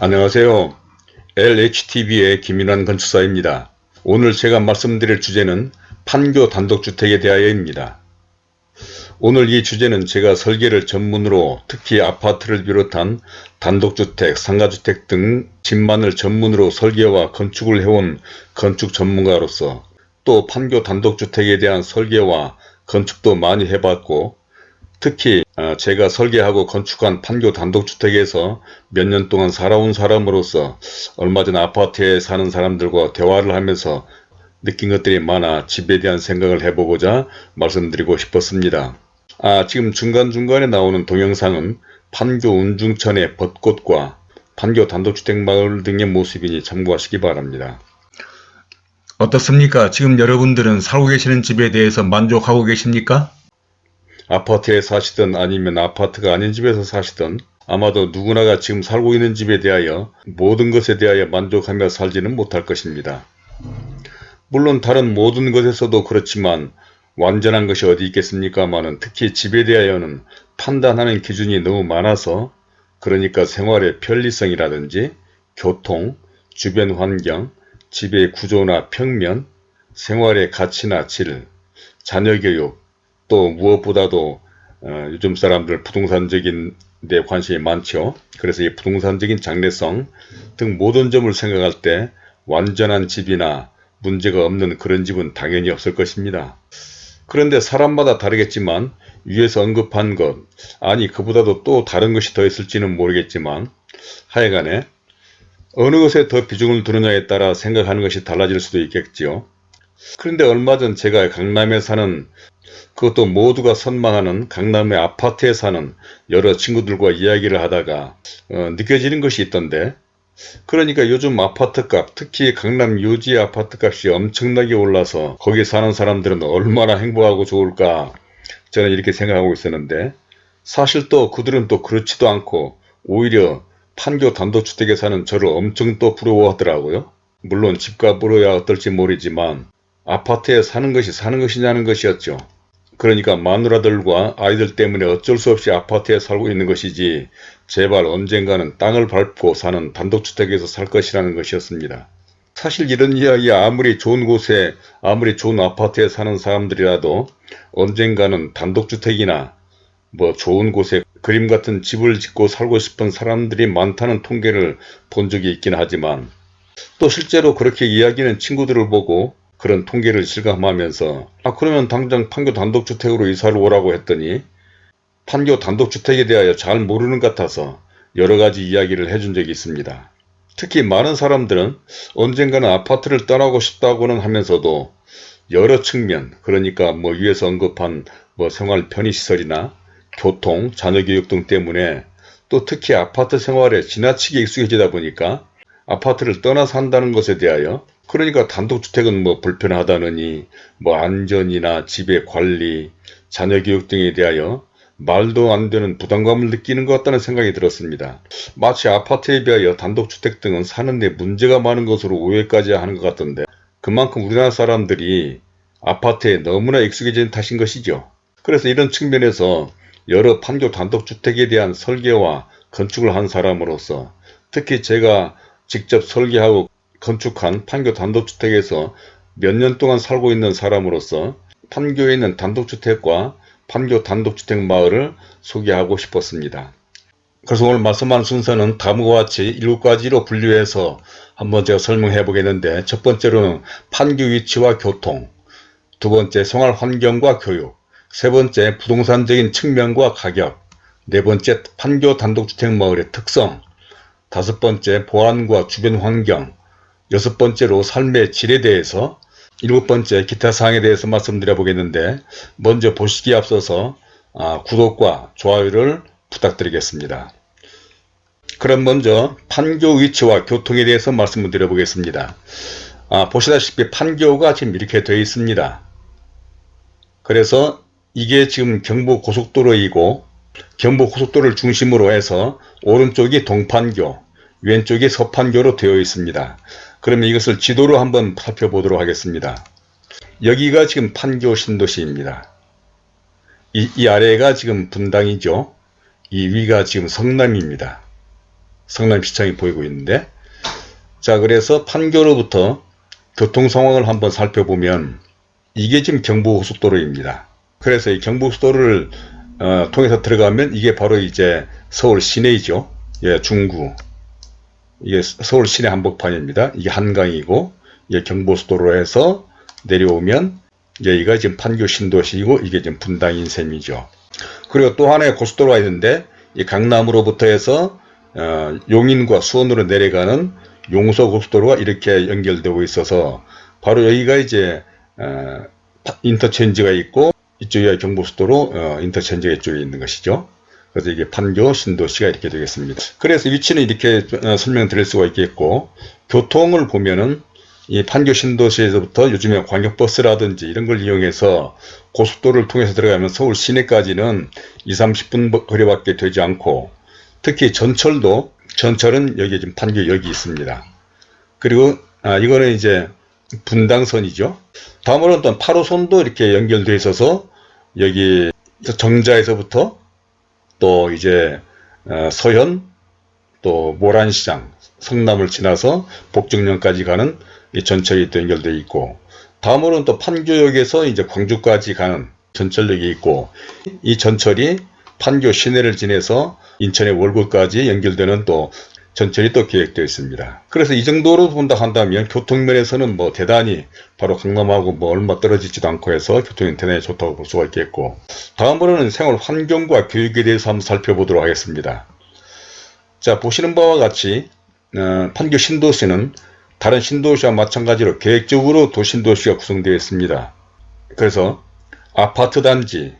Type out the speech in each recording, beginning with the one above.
안녕하세요. LHTV의 김윤환 건축사입니다. 오늘 제가 말씀드릴 주제는 판교 단독주택에 대하여입니다. 오늘 이 주제는 제가 설계를 전문으로 특히 아파트를 비롯한 단독주택, 상가주택 등 집만을 전문으로 설계와 건축을 해온 건축 전문가로서 또 판교 단독주택에 대한 설계와 건축도 많이 해봤고 특히 어, 제가 설계하고 건축한 판교 단독주택에서 몇 년 동안 살아온 사람으로서 얼마 전 아파트에 사는 사람들과 대화를 하면서 느낀 것들이 많아 집에 대한 생각을 해보고자 말씀드리고 싶었습니다. 아 지금 중간중간에 나오는 동영상은 판교 운중천의 벚꽃과 판교 단독주택 마을 등의 모습이니 참고하시기 바랍니다. 어떻습니까? 지금 여러분들은 살고 계시는 집에 대해서 만족하고 계십니까? 아파트에 사시든 아니면 아파트가 아닌 집에서 사시든 아마도 누구나가 지금 살고 있는 집에 대하여 모든 것에 대하여 만족하며 살지는 못할 것입니다. 물론 다른 모든 것에서도 그렇지만 완전한 것이 어디 있겠습니까마는 특히 집에 대하여는 판단하는 기준이 너무 많아서 그러니까 생활의 편리성이라든지 교통, 주변 환경, 집의 구조나 평면, 생활의 가치나 질, 자녀 교육, 또 무엇보다도 어, 요즘 사람들 부동산적인 데 관심이 많죠. 그래서 이 부동산적인 장래성 등 모든 점을 생각할 때 완전한 집이나 문제가 없는 그런 집은 당연히 없을 것입니다. 그런데 사람마다 다르겠지만 위에서 언급한 것 아니 그보다도 또 다른 것이 더 있을지는 모르겠지만 하여간에 어느 것에 더 비중을 두느냐에 따라 생각하는 것이 달라질 수도 있겠지요. 그런데 얼마 전 제가 강남에 사는 그것도 모두가 선망하는 강남의 아파트에 사는 여러 친구들과 이야기를 하다가 어, 느껴지는 것이 있던데 그러니까 요즘 아파트값 특히 강남 요지 아파트값이 엄청나게 올라서 거기 사는 사람들은 얼마나 행복하고 좋을까 저는 이렇게 생각하고 있었는데 사실 또 그들은 또 그렇지도 않고 오히려 판교 단독주택에 사는 저를 엄청 또 부러워하더라고요. 물론 집값으로야 어떨지 모르지만 아파트에 사는 것이 사는 것이냐는 것이었죠. 그러니까 마누라들과 아이들 때문에 어쩔 수 없이 아파트에 살고 있는 것이지 제발 언젠가는 땅을 밟고 사는 단독주택에서 살 것이라는 것이었습니다. 사실 이런 이야기 아무리 좋은 곳에 아무리 좋은 아파트에 사는 사람들이라도 언젠가는 단독주택이나 뭐 좋은 곳에 그림 같은 집을 짓고 살고 싶은 사람들이 많다는 통계를 본 적이 있긴 하지만 또 실제로 그렇게 이야기하는 친구들을 보고 그런 통계를 실감하면서 아 그러면 당장 판교 단독주택으로 이사를 오라고 했더니 판교 단독주택에 대하여 잘 모르는 것 같아서 여러가지 이야기를 해준 적이 있습니다. 특히 많은 사람들은 언젠가는 아파트를 떠나고 싶다고는 하면서도 여러 측면 그러니까 뭐 위에서 언급한 뭐 생활 편의시설이나 교통, 자녀교육 등 때문에 또 특히 아파트 생활에 지나치게 익숙해지다 보니까 아파트를 떠나 산다는 것에 대하여 그러니까 단독주택은 뭐 불편하다느니 뭐 안전이나 집의 관리, 자녀 교육 등에 대하여 말도 안 되는 부담감을 느끼는 것 같다는 생각이 들었습니다. 마치 아파트에 비하여 단독주택 등은 사는데 문제가 많은 것으로 오해까지 하는 것 같던데 그만큼 우리나라 사람들이 아파트에 너무나 익숙해진 탓인 것이죠. 그래서 이런 측면에서 여러 판교 단독주택에 대한 설계와 건축을 한 사람으로서 특히 제가 직접 설계하고 건축한 판교 단독주택에서 몇 년 동안 살고 있는 사람으로서 판교에 있는 단독주택과 판교 단독주택 마을을 소개하고 싶었습니다. 그래서 오늘 말씀하는 순서는 다음과 같이 7가지로 분류해서 한번 제가 설명해 보겠는데 첫 번째로는 판교 위치와 교통 두 번째 생활 환경과 교육 세 번째 부동산적인 측면과 가격 네 번째 판교 단독주택 마을의 특성 다섯 번째 보안과 주변 환경 여섯 번째로 삶의 질에 대해서 일곱 번째 기타 사항에 대해서 말씀드려 보겠는데 먼저 보시기에 앞서서 아, 구독과 좋아요를 부탁드리겠습니다. 그럼 먼저 판교 위치와 교통에 대해서 말씀을 드려 보겠습니다. 아, 보시다시피 판교가 지금 이렇게 되어 있습니다. 그래서 이게 지금 경부고속도로이고 경부고속도로를 중심으로 해서 오른쪽이 동판교 왼쪽이 서판교로 되어 있습니다. 그러면 이것을 지도로 한번 살펴보도록 하겠습니다. 여기가 지금 판교 신도시입니다. 이, 이 아래가 지금 분당이죠. 이 위가 지금 성남입니다. 성남시청이 보이고 있는데 자 그래서 판교로부터 교통 상황을 한번 살펴보면 이게 지금 경부고속도로입니다. 그래서 이 경부고속도로를 어, 통해서 들어가면 이게 바로 이제 서울 시내이죠. 예, 중구. 이게 서울 시내 한복판입니다. 이게 한강이고 이게 경부고속도로 에서 내려오면 여기가 지금 판교 신도시이고 이게 지금 분당인 셈이죠. 그리고 또 하나의 고속도로가 있는데 이 강남으로부터 해서 어, 용인과 수원으로 내려가는 용서고속도로가 이렇게 연결되고 있어서 바로 여기가 이제 어, 인터체인지가 있고 이쪽에 경부고속도로 어, 인터체인지가 이쪽에 있는 것이죠. 그래서 이게 판교 신도시가 이렇게 되겠습니다. 그래서 위치는 이렇게 어, 설명드릴 수가 있겠고 교통을 보면은 이 판교 신도시에서부터 요즘에 광역버스라든지 이런 걸 이용해서 고속도로를 통해서 들어가면 서울 시내까지는 2, 30분 거리밖에 되지 않고 특히 전철도 전철은 여기 지금 판교 여기 있습니다. 그리고 아, 이거는 이제 분당선이죠. 다음으로는 또 8호선도 이렇게 연결되어 있어서 여기 정자에서부터 또 이제 어, 서현 또 모란시장 성남을 지나서 복정역까지 가는 이 전철이 또 연결되어 있고 다음으로는 또 판교역에서 이제 광주까지 가는 전철역이 있고 이 전철이 판교 시내를 지내서 인천의 월구까지 연결되는 또 전철이 또 계획되어 있습니다. 그래서 이 정도로 본다 한다면 교통면에서는 뭐 대단히 바로 강남하고 뭐 얼마 떨어지지도 않고 해서 대단히 좋다고 볼 수가 있겠고 다음으로는 생활 환경과 교육에 대해서 한번 살펴보도록 하겠습니다. 자 보시는 바와 같이 어, 판교 신도시는 다른 신도시와 마찬가지로 계획적으로 도신도시가 구성되어 있습니다. 그래서 아파트 단지,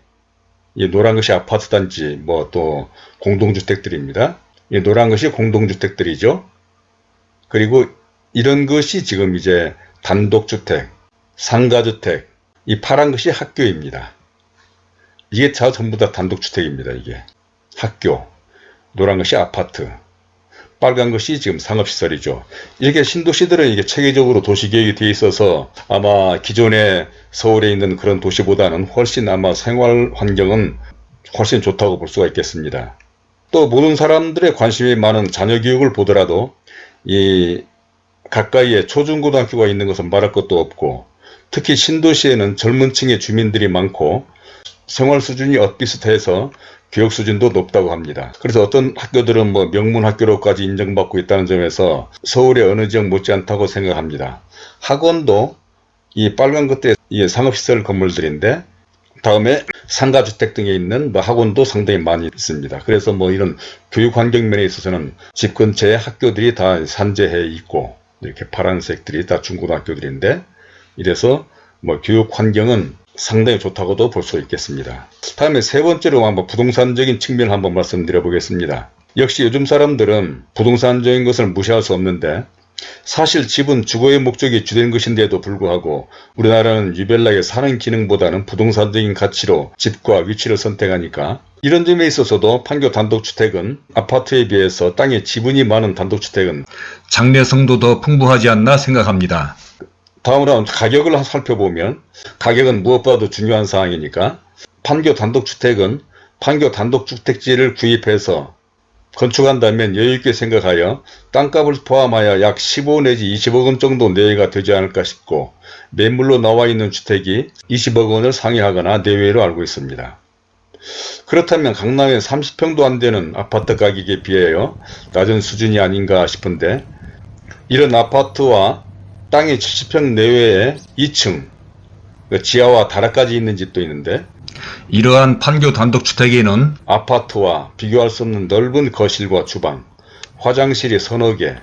이 노란 것이 아파트 단지, 뭐 또 공동주택들입니다. 이 노란 것이 공동주택들이죠. 그리고 이런 것이 지금 이제 단독주택, 상가주택, 이 파란 것이 학교입니다. 이게 다 전부 다 단독주택입니다. 이게 학교, 노란 것이 아파트, 빨간 것이 지금 상업시설이죠. 이렇게 신도시들은 이게 체계적으로 도시계획이 되어 있어서 아마 기존에 서울에 있는 그런 도시보다는 훨씬 아마 생활 환경은 훨씬 좋다고 볼 수가 있겠습니다. 또 모든 사람들의 관심이 많은 자녀 교육을 보더라도 이 가까이에 초중고등학교가 있는 것은 말할 것도 없고 특히 신도시에는 젊은 층의 주민들이 많고 생활 수준이 엇비슷해서 교육 수준도 높다고 합니다. 그래서 어떤 학교들은 뭐 명문 학교로까지 인정받고 있다는 점에서 서울의 어느 지역 못지않다고 생각합니다. 학원도 이 빨간 것들이 상업시설 건물들인데 다음에 상가주택 등에 있는 뭐 학원도 상당히 많이 있습니다. 그래서 뭐 이런 교육 환경 면에 있어서는 집 근처에 학교들이 다 산재해 있고 이렇게 파란색들이 다 중고등학교들인데 이래서 뭐 교육 환경은 상당히 좋다고도 볼 수 있겠습니다. 다음에 세 번째로 한번 부동산적인 측면을 한번 말씀드려 보겠습니다. 역시 요즘 사람들은 부동산적인 것을 무시할 수 없는데 사실 집은 주거의 목적이 주된 것인데도 불구하고 우리나라는 유별나게 사는 기능보다는 부동산적인 가치로 집과 위치를 선택하니까 이런 점에 있어서도 판교 단독주택은 아파트에 비해서 땅에 지분이 많은 단독주택은 장래성도 더 풍부하지 않나 생각합니다. 다음으로 가격을 살펴보면 가격은 무엇보다도 중요한 사항이니까 판교 단독주택은 판교 단독주택지를 구입해서 건축한다면 여유있게 생각하여 땅값을 포함하여 약 15 내지 20억원 정도 내외가 되지 않을까 싶고 매물로 나와 있는 주택이 20억원을 상회하거나 내외로 알고 있습니다. 그렇다면 강남에 30평도 안되는 아파트 가격에 비하여 낮은 수준이 아닌가 싶은데 이런 아파트와 땅이 70평 내외에 2층 지하와 다락까지 있는 집도 있는데 이러한 판교 단독주택에는 아파트와 비교할 수 없는 넓은 거실과 주방, 화장실이 서너 개,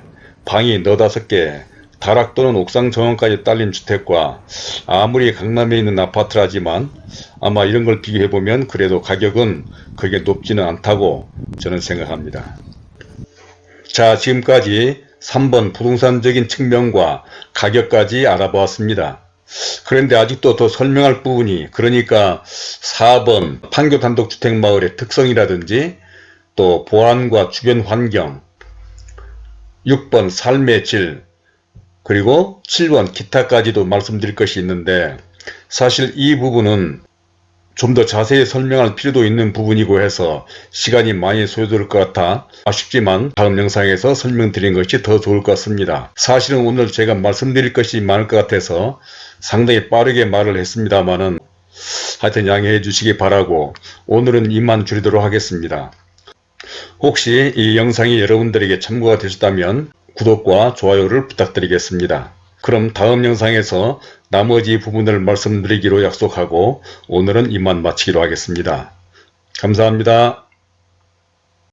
방이 너다섯 개, 다락 또는 옥상 정원까지 딸린 주택과 아무리 강남에 있는 아파트라지만 아마 이런 걸 비교해보면 그래도 가격은 그게 높지는 않다고 저는 생각합니다. 자 지금까지 3번 부동산적인 측면과 가격까지 알아보았습니다. 그런데 아직도 더 설명할 부분이 그러니까 4번 판교 단독주택 마을의 특성이라든지 또 보안과 주변 환경 6번 삶의 질 그리고 7번 기타까지도 말씀드릴 것이 있는데 사실 이 부분은 좀 더 자세히 설명할 필요도 있는 부분이고 해서 시간이 많이 소요될 것 같아 아쉽지만 다음 영상에서 설명드린 것이 더 좋을 것 같습니다. 사실은 오늘 제가 말씀드릴 것이 많을 것 같아서 상당히 빠르게 말을 했습니다만은 하여튼 양해해 주시기 바라고 오늘은 이만 줄이도록 하겠습니다. 혹시 이 영상이 여러분들에게 참고가 되셨다면 구독과 좋아요를 부탁드리겠습니다. 그럼 다음 영상에서 나머지 부분을 말씀드리기로 약속하고 오늘은 이만 마치기로 하겠습니다. 감사합니다.